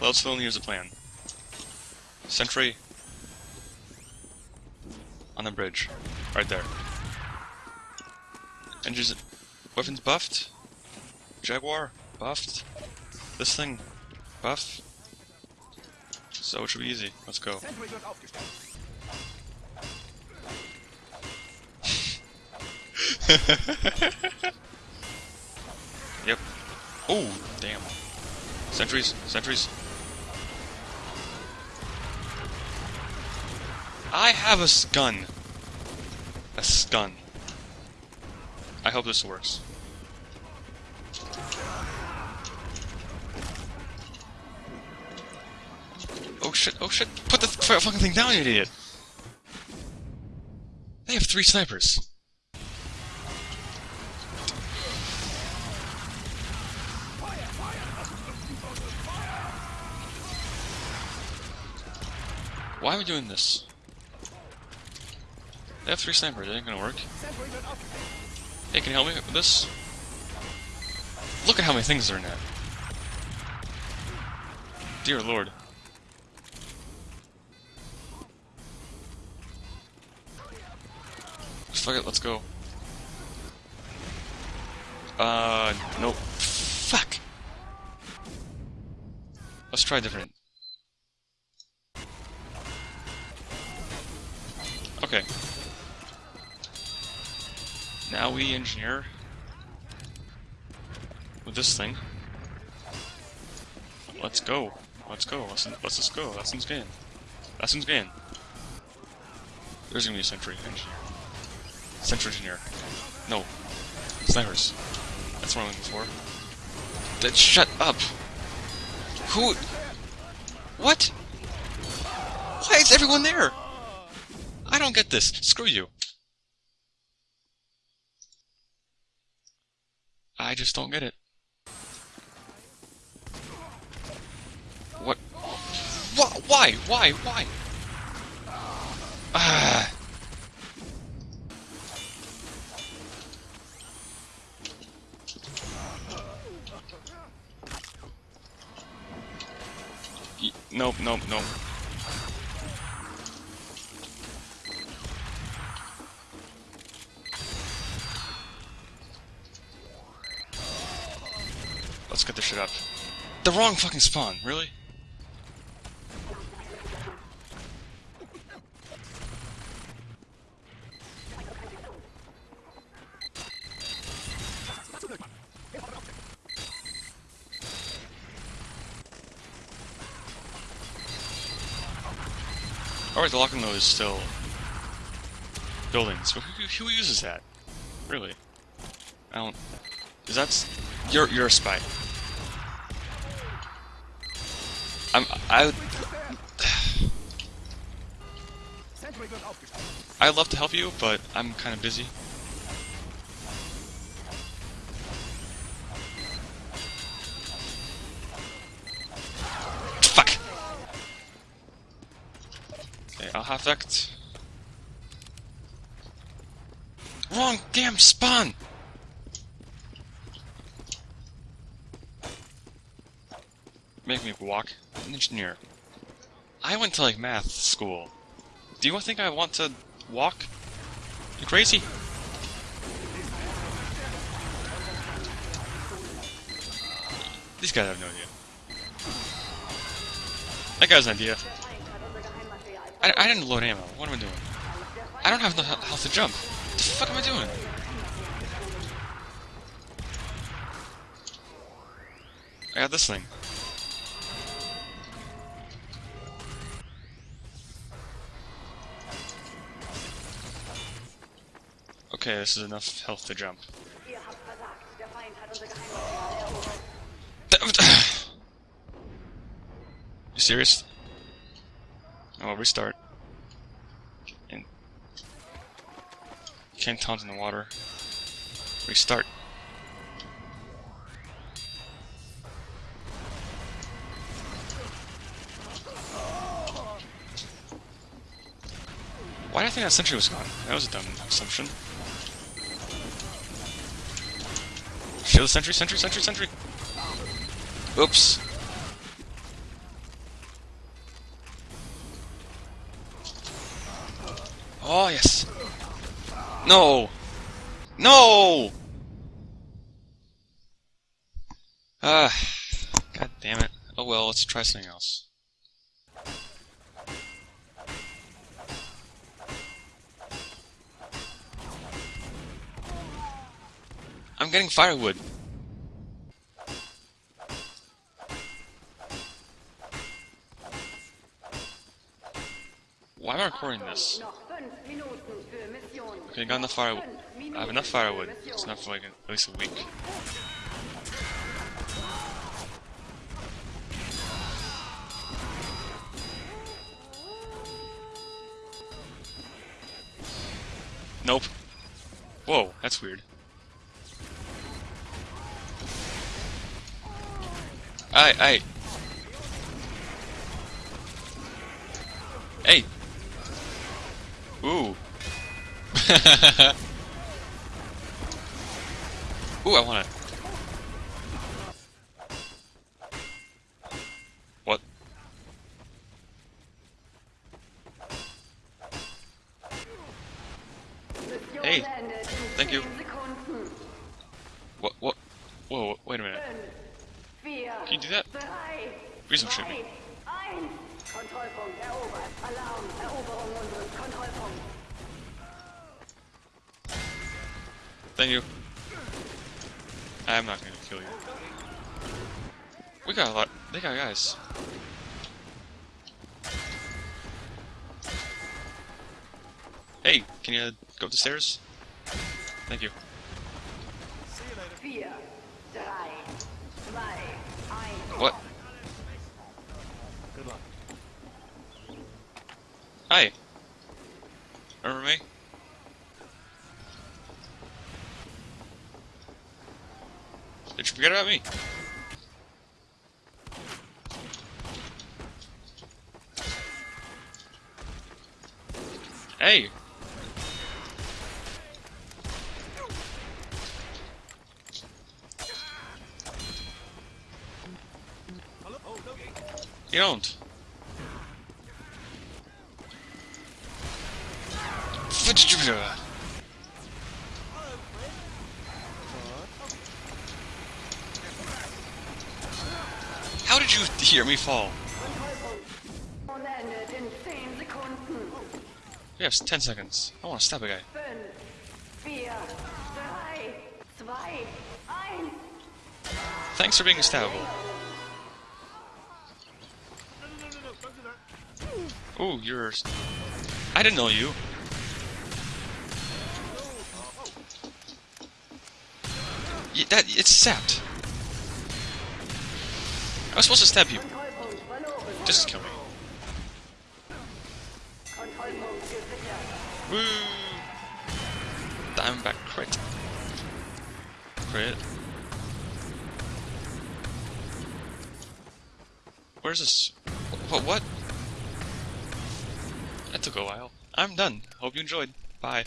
Let's fill in here's the plan. Sentry on the bridge. Right there. Engines weapons buffed. Jaguar buffed. This thing Buffed? So it should be easy. Let's go. Sentry wird aufgestellt. Yep. Oh, damn. Sentries, sentries. I have a gun. A gun. I hope this works. Oh shit, oh shit. Put the fucking thing down, you idiot. They have three snipers. Why are we doing this? They have three snipers, it ain't gonna work. Hey, can you help me with this? Look at how many things are in that. Dear lord. Fuck it, let's go. Uh, nope. Fuck! Let's try different. Okay. Now we engineer with this thing. Let's go. Let's go. Let's let's just go. Lessons gained. Lessons gained. There's gonna be a sentry engineer. Sentry engineer. No. Snipers. That's what I'm looking for. That shut up. Who? What? Why is everyone there? Don't get this. Screw you. I just don't get it. What? What? Why? Why? Why? Ah. Nope, nope, nope. Let's get this shit up. The wrong fucking spawn, really? Oh, Alright, the locking though is still buildings. Who, who, uses that? Really? I don't. Is that you're you're a spy? I'm I. I'd love to help you, but I'm kind of busy. Fuck. Okay, I'll have that. Wrong damn spawn. Make me walk. Engineer. I went to like math school. Do you think I want to walk? You crazy? These guys have no idea. That guy has an idea. I, I didn't load ammo. What am I doing? I don't have the health to jump. What the fuck am I doing? I got this thing. Okay, this is enough health to jump. Ihr habt versagt. Der Feind hat unser Geheimmaterial erobert. You serious? Oh, I'll restart. And can't taunt in the water. Restart. Why do I think that sentry was gone? That was a dumb assumption. Kill the sentry, sentry, sentry, sentry! Oops. Oh, yes. No! No! Ah, god damn it. Oh well, let's try something else. I'm getting firewood. Why am I recording this? Okay, I got enough firewood. I have enough firewood. It's enough for like at least a week. Nope. Whoa, that's weird. I, I. Hey. Ooh. Ooh, I want it. What? Hey, thank you. 10 Sekunden. What? What? Whoa, wait a minute. Fünf, vier, Can you do that? drei, Please don't shoot me. zwei, eins. Kontrollpunkt erobert. Alarm. Eroberung unseres Kontrollpunkts. Thank you. I'm not gonna kill you. We got a lot. They got guys. Hey, can you go up the stairs? Thank you. see Vier, drei, Hi. Remember me? Did you forget about me? Hey! You don't. How did you hear me fall? Und endet in 10 We have 10 seconds. I want to stab a guy. Thanks for being stabbable. Ooh, you're... I didn't know you. That, it's sapped. I was supposed to stab you. Just kill me. Woo! Diamondback crit. Crit. Where's this? What? What? That took a while. I'm done. Hope you enjoyed. Bye.